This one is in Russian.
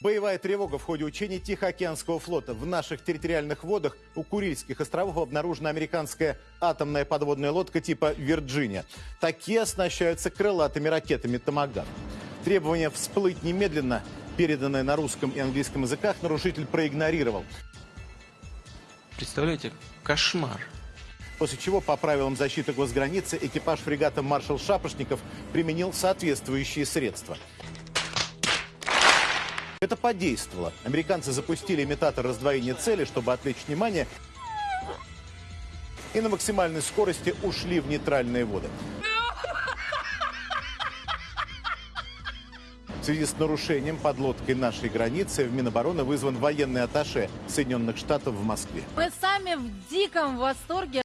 Боевая тревога в ходе учений Тихоокеанского флота. В наших территориальных водах у Курильских островов обнаружена американская атомная подводная лодка типа «Вирджиния». Такие оснащаются крылатыми ракетами «Томагав». Требование всплыть немедленно, переданное на русском и английском языках, нарушитель проигнорировал. Представляете, кошмар. После чего по правилам защиты госграницы экипаж фрегата «Маршал Шапошников» применил соответствующие средства. Это подействовало. Американцы запустили имитатор раздвоения цели, чтобы отвлечь внимание, и на максимальной скорости ушли в нейтральные воды. В связи с нарушением подлодкой нашей границы в Минобороны вызван военный атташе Соединенных Штатов в Москве. Мы сами в диком восторге.